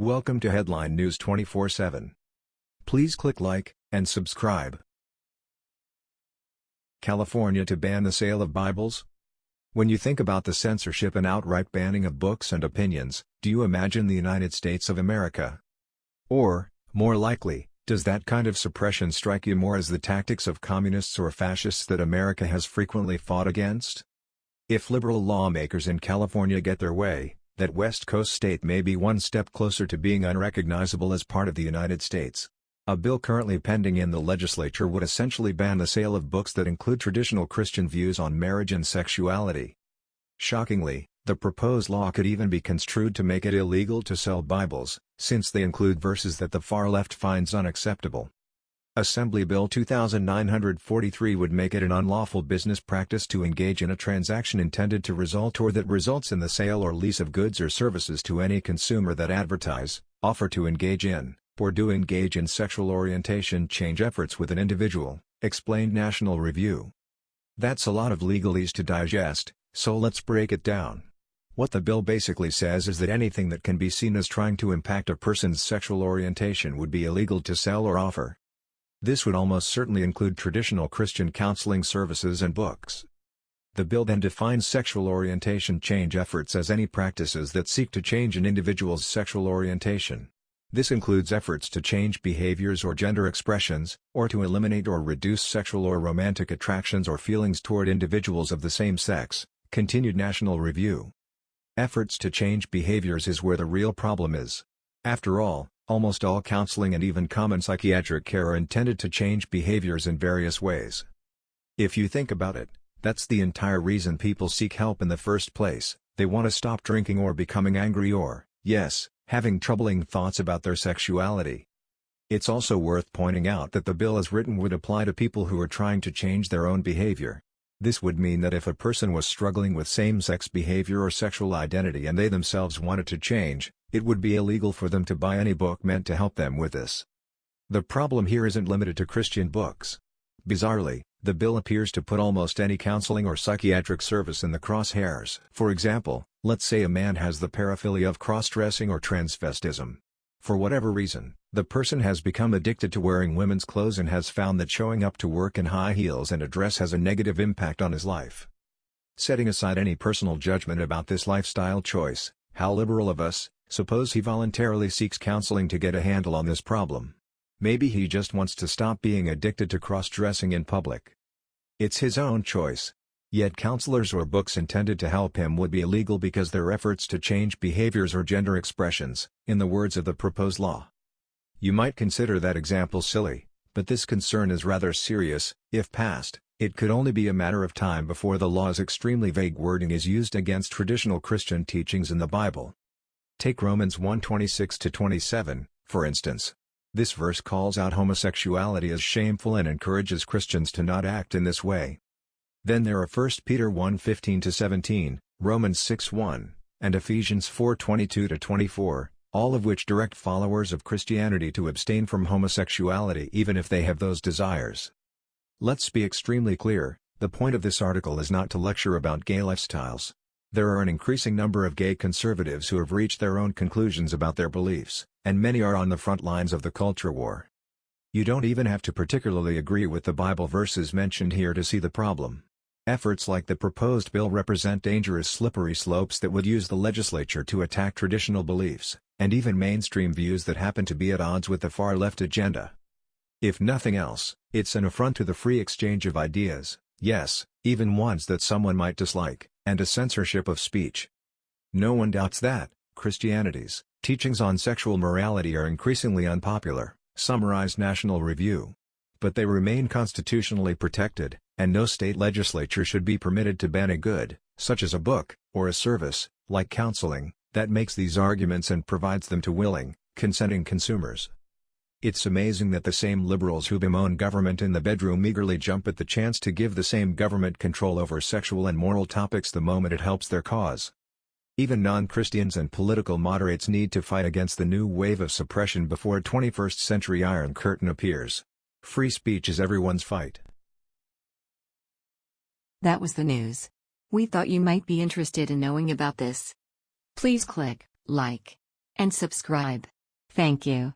Welcome to Headline News 24/7. Please click like and subscribe. California to ban the sale of Bibles? When you think about the censorship and outright banning of books and opinions, do you imagine the United States of America? Or, more likely, does that kind of suppression strike you more as the tactics of communists or fascists that America has frequently fought against? If liberal lawmakers in California get their way, that West Coast state may be one step closer to being unrecognizable as part of the United States. A bill currently pending in the legislature would essentially ban the sale of books that include traditional Christian views on marriage and sexuality. Shockingly, the proposed law could even be construed to make it illegal to sell Bibles, since they include verses that the far left finds unacceptable. Assembly Bill 2943 would make it an unlawful business practice to engage in a transaction intended to result or that results in the sale or lease of goods or services to any consumer that advertise, offer to engage in, or do engage in sexual orientation change efforts with an individual, explained National Review. That's a lot of legalese to digest, so let's break it down. What the bill basically says is that anything that can be seen as trying to impact a person's sexual orientation would be illegal to sell or offer. This would almost certainly include traditional Christian counseling services and books. The bill then defines sexual orientation change efforts as any practices that seek to change an individual's sexual orientation. This includes efforts to change behaviors or gender expressions, or to eliminate or reduce sexual or romantic attractions or feelings toward individuals of the same sex, continued National Review. Efforts to change behaviors is where the real problem is. After all, almost all counseling and even common psychiatric care are intended to change behaviors in various ways. If you think about it, that's the entire reason people seek help in the first place, they want to stop drinking or becoming angry or, yes, having troubling thoughts about their sexuality. It's also worth pointing out that the bill as written would apply to people who are trying to change their own behavior. This would mean that if a person was struggling with same-sex behavior or sexual identity and they themselves wanted to change, it would be illegal for them to buy any book meant to help them with this. The problem here isn't limited to Christian books. Bizarrely, the bill appears to put almost any counseling or psychiatric service in the crosshairs. For example, let's say a man has the paraphilia of cross-dressing or transvestism. For whatever reason, the person has become addicted to wearing women's clothes and has found that showing up to work in high heels and a dress has a negative impact on his life. Setting aside any personal judgment about this lifestyle choice, how liberal of us, suppose he voluntarily seeks counseling to get a handle on this problem. Maybe he just wants to stop being addicted to cross-dressing in public. It's his own choice, Yet counselors or books intended to help him would be illegal because their efforts to change behaviors or gender expressions, in the words of the proposed law. You might consider that example silly, but this concern is rather serious, if passed, it could only be a matter of time before the law's extremely vague wording is used against traditional Christian teachings in the Bible. Take Romans 1:26-27, for instance. This verse calls out homosexuality as shameful and encourages Christians to not act in this way. Then there are 1 Peter 1:15-17, Romans 6:1, and Ephesians 4:22-24, all of which direct followers of Christianity to abstain from homosexuality even if they have those desires. Let's be extremely clear, the point of this article is not to lecture about gay lifestyles. There are an increasing number of gay conservatives who have reached their own conclusions about their beliefs, and many are on the front lines of the culture war. You don't even have to particularly agree with the Bible verses mentioned here to see the problem. Efforts like the proposed bill represent dangerous slippery slopes that would use the legislature to attack traditional beliefs, and even mainstream views that happen to be at odds with the far-left agenda. If nothing else, it's an affront to the free exchange of ideas, yes, even ones that someone might dislike, and a censorship of speech. No one doubts that, Christianity's teachings on sexual morality are increasingly unpopular, summarized National Review. But they remain constitutionally protected, and no state legislature should be permitted to ban a good, such as a book, or a service, like counseling, that makes these arguments and provides them to willing, consenting consumers. It's amazing that the same liberals who bemoan government in the bedroom eagerly jump at the chance to give the same government control over sexual and moral topics the moment it helps their cause. Even non-Christians and political moderates need to fight against the new wave of suppression before a 21st century Iron Curtain appears. Free speech is everyone's fight. That was the news. We thought you might be interested in knowing about this. Please click like and subscribe. Thank you.